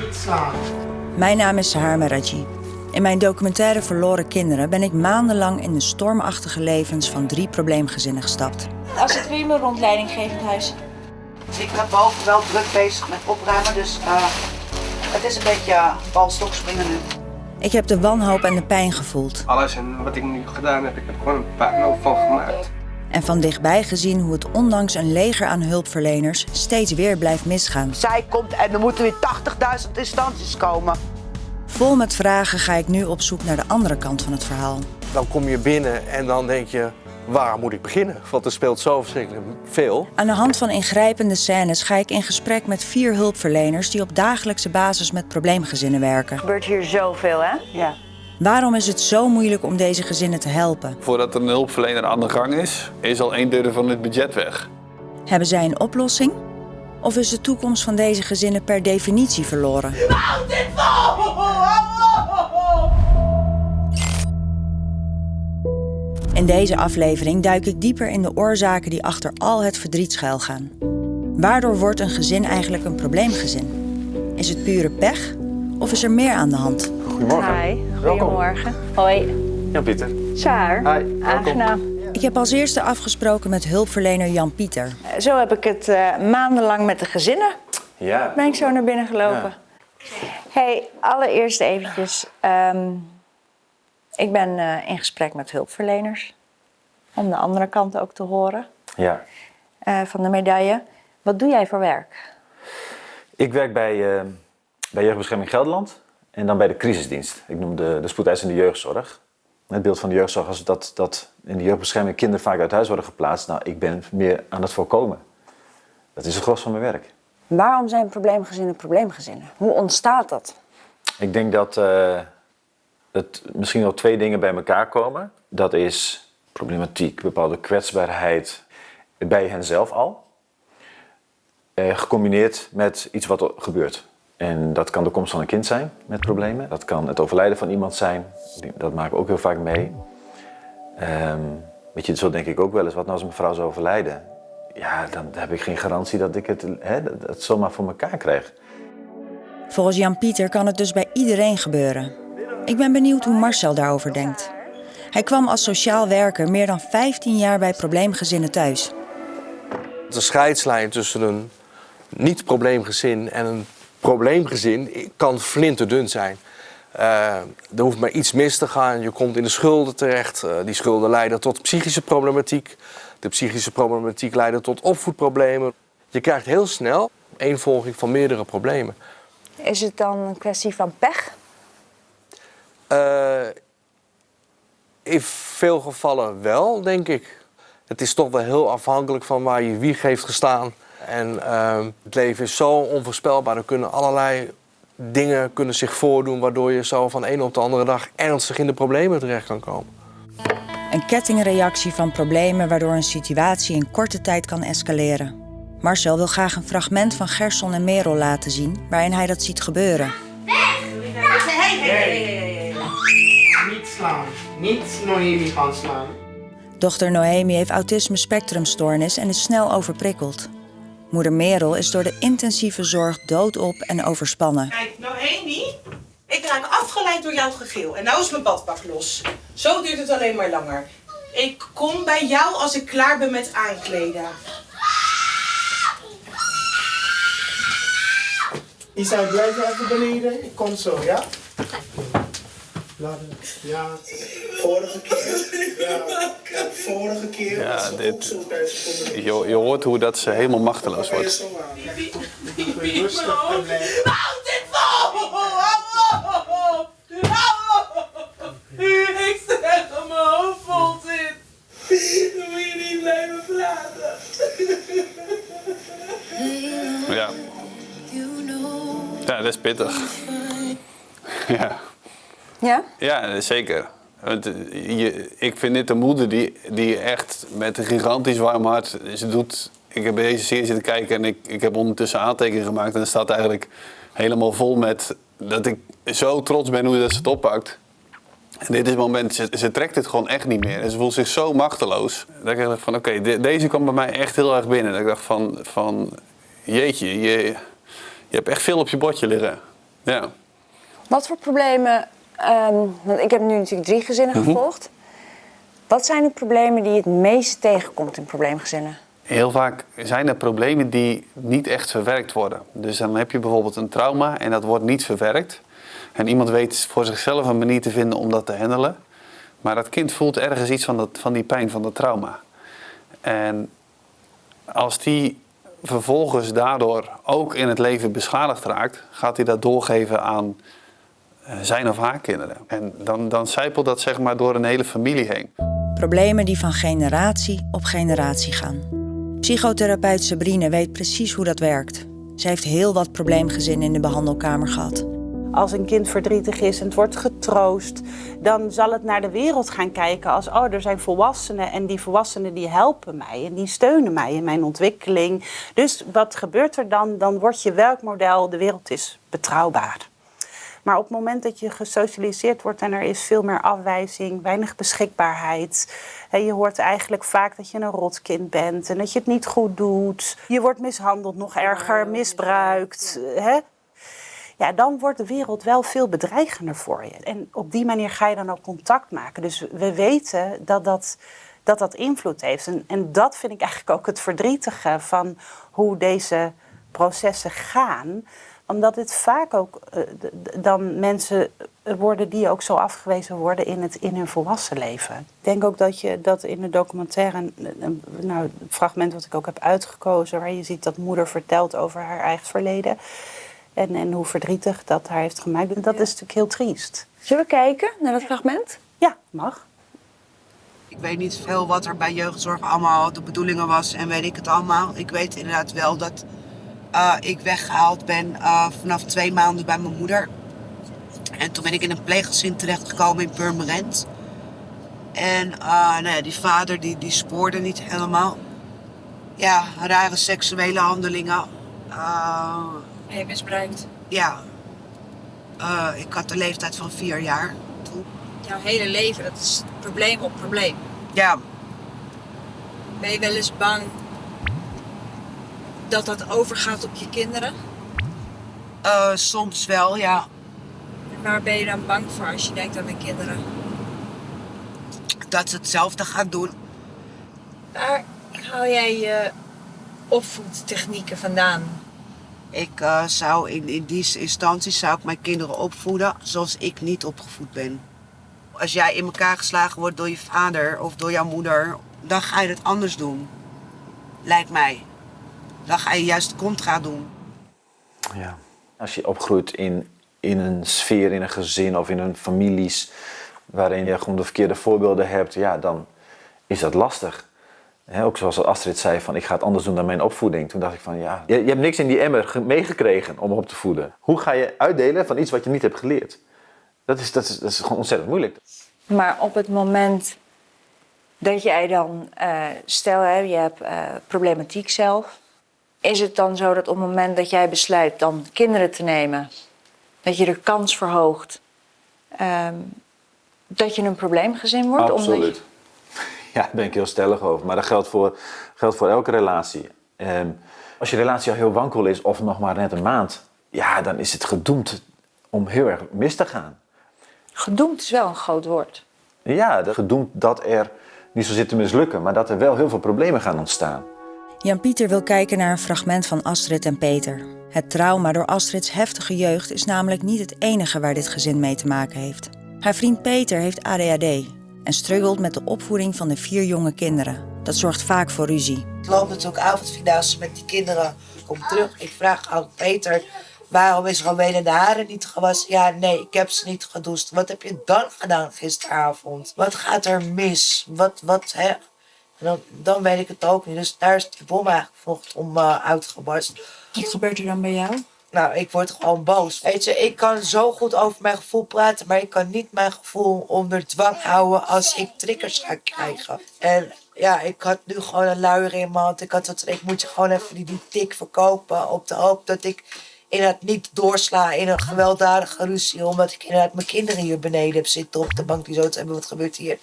Niet slaan. Mijn naam is Sahar Meraji. In mijn documentaire Verloren Kinderen ben ik maandenlang in de stormachtige levens van drie probleemgezinnen gestapt. Als het weer me rondleiding geeft huis. Ik ben boven wel druk bezig met opruimen, dus eh, het is een beetje uh, balstok springen nu. Ik heb de wanhoop en de pijn gevoeld Alles en wat ik nu gedaan heb, ik heb er gewoon een puinhoop van gemaakt. En van dichtbij gezien hoe het ondanks een leger aan hulpverleners steeds weer blijft misgaan. Zij komt en er moeten weer 80.000 instanties komen. Vol met vragen ga ik nu op zoek naar de andere kant van het verhaal. Dan kom je binnen en dan denk je, waar moet ik beginnen? Want er speelt zo verschrikkelijk veel. Aan de hand van ingrijpende scènes ga ik in gesprek met vier hulpverleners die op dagelijkse basis met probleemgezinnen werken. gebeurt hier zoveel, hè? Ja. Waarom is het zo moeilijk om deze gezinnen te helpen? Voordat er een hulpverlener aan de gang is, is al een derde van het budget weg. Hebben zij een oplossing? Of is de toekomst van deze gezinnen per definitie verloren? In deze aflevering duik ik dieper in de oorzaken die achter al het verdriet schuilgaan. Waardoor wordt een gezin eigenlijk een probleemgezin? Is het pure pech? Of is er meer aan de hand? Goedemorgen. Hi, goedemorgen. Hoi, Ja, Pieter. Saar. Hi. Aangenaam. Ik heb als eerste afgesproken met hulpverlener Jan Pieter. Zo heb ik het eh, maandenlang met de gezinnen. Ja. Ben ik zo naar binnen gelopen. Hey, allereerst eventjes. ehm, ik ben eh, in gesprek met hulpverleners. Om de andere kant ook te horen Ja, eh, van de medaille. Wat doe jij voor werk? ik werk bij, eh, bij Jeugdbescherming Gelderland en dan bij de crisisdienst. Ik noem de, de spoedeisende jeugdzorg. Het beeld van de jeugdzorg is dat, dat in de jeugdbescherming kinderen vaak uit huis worden geplaatst. Nou, ik ben meer aan het voorkomen. Dat is het gros van mijn werk. Waarom zijn probleemgezinnen probleemgezinnen? Hoe ontstaat dat? Ik denk dat eh, het misschien wel twee dingen bij elkaar komen. Dat is problematiek, bepaalde kwetsbaarheid bij henzelf al. Eh, gecombineerd met iets wat er gebeurt. En dat kan de komst van een kind zijn met problemen. Dat kan het overlijden van iemand zijn. Dat maken we ook heel vaak mee. Ehm, weet je, zo denk ik ook wel eens. Wat nou als mijn vrouw zou overlijden? Ja, dan heb ik geen garantie dat ik het, hè, dat, zomaar voor elkaar krijg. Volgens Jan Pieter kan het dus bij iedereen gebeuren. Ik ben benieuwd hoe Marcel daarover denkt. Hij kwam als sociaal werker meer dan 15 jaar bij probleemgezinnen thuis. De scheidslijn tussen een niet-probleemgezin en een probleemgezin kan flinterdun zijn. Eh, er hoeft maar iets mis te gaan. Je komt in de schulden terecht. Eh, die schulden leiden tot psychische problematiek. De psychische problematiek leidt tot opvoedproblemen. Je krijgt heel snel eenvolging van meerdere problemen. Is het dan een kwestie van pech? Eh, in veel gevallen wel, denk ik. Het is toch wel heel afhankelijk van waar je wieg heeft gestaan. En ehm, het leven is zo onvoorspelbaar. Er kunnen allerlei dingen kunnen zich voordoen... waardoor je zo van de ene op de andere dag ernstig in de problemen terecht kan komen. Een kettingreactie van problemen waardoor een situatie in korte tijd kan escaleren. Marcel wil graag een fragment van Gerson en Merel laten zien waarin hij dat ziet gebeuren. Niet slaan. Niet Noemi gaan slaan. Dochter Noemi heeft autisme spectrumstoornis en is snel overprikkeld. Moeder Merel is door de intensieve zorg doodop en overspannen. Kijk, Noemi, ik raak afgeleid door jouw gegil. En nou is mijn badpak los. Zo duurt het alleen maar langer. Ik kom bij jou als ik klaar ben met aankleden. Isa, blijf even beneden. Ik kom zo, ja? Laat het. Ja. Vorige keer. Ja. ja, Vorige keer. Ja, was ze dit- ook zo Je, je hoort hoe dat ze helemaal machteloos wordt. Houd dit vol! Hou op! Ik zeg dat mijn hoofd vol zit. Dan moet je niet blijven praten. Ja. Ja, dat is pittig. Ja. Ja? Ja, zeker. Want, eh, je, ik vind dit een moeder die, die echt met een gigantisch warm hart... Ze doet, ik heb deze serie zitten kijken en ik, ik heb ondertussen aantekeningen gemaakt... en er staat eigenlijk helemaal vol met dat ik zo trots ben hoe dat ze het oppakt. En dit is het moment, ze, ze trekt het gewoon echt niet meer. En ze voelt zich zo machteloos. Dat ik dacht van, oké, de- deze kwam bij mij echt heel erg binnen. Dat ik dacht van, van jeetje, je, je hebt echt veel op je bordje liggen. Ja. Wat voor problemen, ehm, want ik heb nu natuurlijk drie gezinnen Mhm. gevolgd. Wat zijn de problemen die je het meest tegenkomt in probleemgezinnen? Heel vaak zijn er problemen die niet echt verwerkt worden. Dus dan heb je bijvoorbeeld een trauma en dat wordt niet verwerkt. En iemand weet voor zichzelf een manier te vinden om dat te handelen. Maar dat kind voelt ergens iets van, dat, van die pijn van dat trauma. En als die vervolgens daardoor ook in het leven beschadigd raakt, gaat hij dat doorgeven aan zijn of haar kinderen. En dan, dan zijpelt dat zeg maar door een hele familie heen. Problemen die van generatie op generatie gaan. Psychotherapeut Sabrine weet precies hoe dat werkt. Ze heeft heel wat probleemgezinnen in de behandelkamer gehad. Als een kind verdrietig is en het wordt getroost, dan zal het naar de wereld gaan kijken als oh, er zijn volwassenen en die volwassenen die helpen mij en die steunen mij in mijn ontwikkeling. Dus wat gebeurt er dan? Dan wordt je werkmodel, de wereld is betrouwbaar. Maar op het moment dat je gesocialiseerd wordt en er is veel meer afwijzing, weinig beschikbaarheid. je hoort eigenlijk vaak dat je een rotkind bent en dat je het niet goed doet. Je wordt mishandeld, nog erger, misbruikt. Hè? Ja, dan wordt de wereld wel veel bedreigender voor je. En op die manier ga je dan ook contact maken. Dus we weten dat dat, dat, dat invloed heeft. En, en dat vind ik eigenlijk ook het verdrietige van hoe deze processen gaan omdat het vaak ook eh, dan mensen worden die ook zo afgewezen worden in, het, in hun volwassen leven. Ik denk ook dat je dat in de documentaire, een, een- nou, het fragment wat ik ook heb uitgekozen, waar je ziet dat moeder vertelt over haar eigen verleden. En, en hoe verdrietig dat haar heeft gemaakt. Dat is natuurlijk heel triest. Zullen we kijken naar dat fragment? Ja, mag. Ik weet niet veel wat er bij jeugdzorg allemaal de bedoelingen was en weet ik het allemaal. Ik weet inderdaad wel dat eh, ik weggehaald ben eh, vanaf twee maanden bij mijn moeder. En toen ben ik in een pleeggezin terechtgekomen in Purmerend. En eh, nou ja, die vader die, die spoorde niet helemaal. Ja, rare seksuele handelingen. Je misbruikt? ja. Ik had de leeftijd van vier jaar toen. Jouw hele leven, dat is probleem op probleem. Ja, Ben je wel eens bang dat dat overgaat op je kinderen? eh, soms wel, ja. En waar ben je dan bang voor als je denkt aan de kinderen? Dat ze hetzelfde gaan doen. Waar haal jij je opvoedtechnieken vandaan? Ik eh, zou in, in die instantie zou ik mijn kinderen opvoeden zoals ik niet opgevoed ben. Als jij in elkaar geslagen wordt door je vader of door jouw moeder, dan ga je het anders doen. Lijkt mij. Dan ga je juist contra doen. Ja. Als je opgroeit in, in een sfeer, in een gezin of in een families waarin je gewoon de verkeerde voorbeelden hebt, ja, dan is dat lastig. Hè, ook zoals Astrid zei, van ik ga het anders doen dan mijn opvoeding. Toen dacht ik van ja, je, je hebt niks in die emmer ge- meegekregen om op te voeden. Hoe ga je uitdelen van iets wat je niet hebt geleerd? Dat is, dat is, dat is gewoon ontzettend moeilijk. Maar op het moment dat jij dan, eh, stel hè, je hebt eh, problematiek zelf, is het dan zo dat op het moment dat jij besluit dan kinderen te nemen, dat je de kans verhoogt ehm, dat je een probleemgezin wordt? Absoluut. Ja, daar ben ik heel stellig over. Maar dat geldt voor, geldt voor elke relatie. Ehm, als je relatie al heel wankel is, of nog maar net een maand, ja, dan is het gedoemd om heel erg mis te gaan. gedoemd is wel een groot woord. Ja, gedoemd dat er niet zo zit te mislukken, maar dat er wel heel veel problemen gaan ontstaan. Jan-Pieter wil kijken naar een fragment van Astrid en Peter. Het trauma door Astrids heftige jeugd is namelijk niet het enige waar dit gezin mee te maken heeft. Haar vriend Peter heeft ADHD en struggelt met de opvoeding van de vier jonge kinderen. Dat zorgt vaak voor ruzie. Ik loop natuurlijk avondvierdaagse met die kinderen. Kom terug. Ik vraag aan Peter, waarom is Rowena de haren niet gewassen? Ja, nee, ik heb ze niet gedoucht. Wat heb je dan gedaan gisteravond? Wat gaat er mis? Wat, wat, hè? En dan, dan weet ik het ook niet. Dus daar is die bom eigenlijk vanochtend om uh, uitgebarst. Wat gebeurt er dan bij jou? Nou, ik word gewoon boos. Weet je, ik kan zo goed over mijn gevoel praten, maar ik kan niet mijn gevoel onder dwang houden als ik triggers ga krijgen. En ja, ik had nu gewoon een luier in mijn hand. Ik had dat, ik moet je gewoon even die, die tik verkopen op de hoop dat ik inderdaad niet doorsla in een gewelddadige ruzie. Omdat ik inderdaad mijn kinderen hier beneden heb zitten op de bank die zo te hebben. Wat gebeurt hier?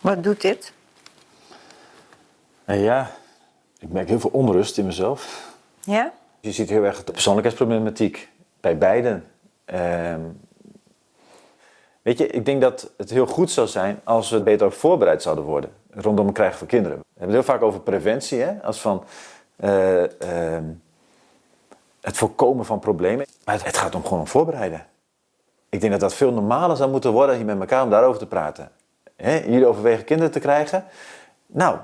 Wat doet dit? En ja, Ik merk heel veel onrust in mezelf. Ja? Je ziet heel erg de persoonlijkheidsproblematiek bij beiden. Ehm, weet je, ik denk dat het heel goed zou zijn als we beter voorbereid zouden worden rondom het krijgen van kinderen. We hebben het heel vaak over preventie, hè? als van eh, ehm, het voorkomen van problemen. Maar het, het gaat om gewoon om voorbereiden. Ik denk dat dat veel normaler zou moeten worden hier met elkaar om daarover te praten. Hè? Jullie overwegen kinderen te krijgen. Nou,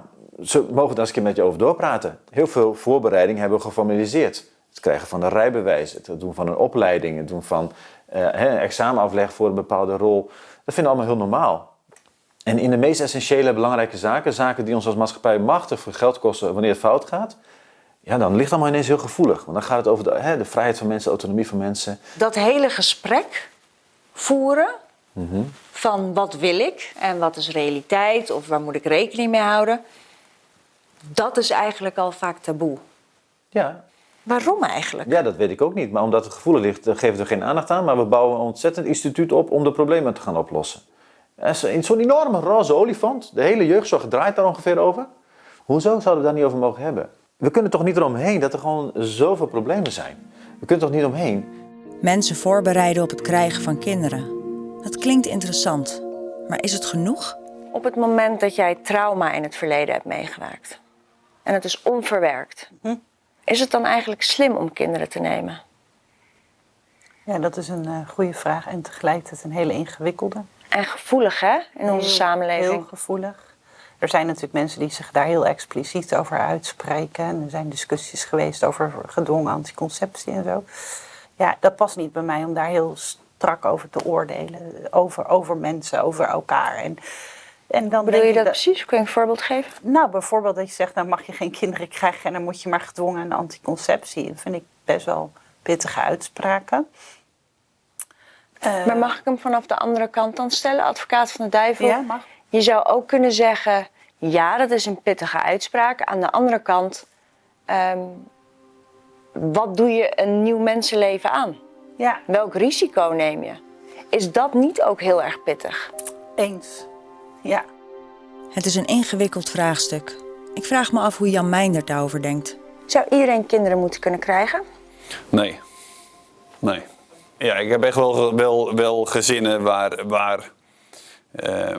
ze mogen daar eens een keer met je over doorpraten. Heel veel voorbereiding hebben we geformaliseerd. Het krijgen van een rijbewijs, het doen van een opleiding, het doen van eh, een examenafleg voor een bepaalde rol. Dat vinden we allemaal heel normaal. En in de meest essentiële belangrijke zaken, zaken die ons als maatschappij machtig veel geld kosten wanneer het fout gaat, ja, dan ligt allemaal ineens heel gevoelig. Want dan gaat het over de, hè, de vrijheid van mensen, autonomie van mensen. Dat hele gesprek voeren van wat wil ik en wat is realiteit of waar moet ik rekening mee houden, dat is eigenlijk al vaak taboe. Ja. Waarom eigenlijk? Ja, dat weet ik ook niet. Maar omdat het gevoelig ligt, dan geven we er geen aandacht aan. Maar we bouwen een ontzettend instituut op om de problemen te gaan oplossen. En zo- in Zo'n enorme roze olifant. De hele jeugdzorg draait daar ongeveer over. Hoezo zouden we daar niet over mogen hebben? We kunnen toch niet eromheen dat er gewoon zoveel problemen zijn. We kunnen toch niet omheen. Mensen voorbereiden op het krijgen van kinderen. Dat klinkt interessant, maar is het genoeg? Op het moment dat jij trauma in het verleden hebt meegemaakt en het is onverwerkt, is het dan eigenlijk slim om kinderen te nemen? Ja, dat is een eh, goede vraag en tegelijkertijd een hele ingewikkelde. En gevoelig hè, in onze Heel- samenleving. Heel gevoelig. Er zijn natuurlijk mensen die zich daar heel expliciet over uitspreken. En er zijn discussies geweest over gedwongen anticonceptie en zo. Ja, dat past niet bij mij om daar heel strak over te oordelen. Over, over mensen, over elkaar. En, en dan Bedoel je dat precies? Kun je een voorbeeld geven? Nou, bijvoorbeeld dat je zegt, nou mag je geen kinderen krijgen en dan moet je maar gedwongen aan anticonceptie. Dat vind ik best wel pittige uitspraken. Maar mag ik hem vanaf de andere kant dan stellen, advocaat van de duivel? Ja, mag. Je zou ook kunnen zeggen, ja, dat is een pittige uitspraak. Aan de andere kant, ehm, wat doe je een nieuw mensenleven aan? Ja. Welk risico neem je? Is dat niet ook heel erg pittig? Eens. Ja. Het is een ingewikkeld vraagstuk. Ik vraag me af hoe Jan Meijner daarover denkt. Zou iedereen kinderen moeten kunnen krijgen? Nee. Nee. Ja, ik heb echt wel, wel, wel gezinnen waar, waar eh,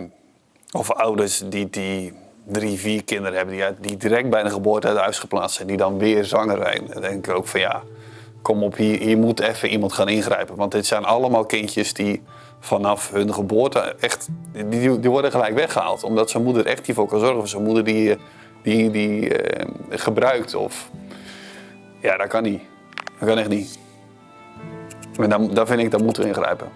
of ouders die, die drie, vier kinderen hebben, die, uit- die direct bij de geboorte uit huis geplaatst zijn, die dan weer zwanger zijn. Dan denk ik ook van ja, kom op, hier, moet even iemand gaan ingrijpen. Want dit zijn allemaal kindjes die vanaf hun geboorte echt, die, die, worden gelijk weggehaald. Omdat zijn moeder echt hiervoor kan zorgen. Of zijn moeder die, die, die eh, gebruikt of... Ja, dat kan niet. Dat kan echt niet. En dan, dan vind ik, dat moeten we ingrijpen.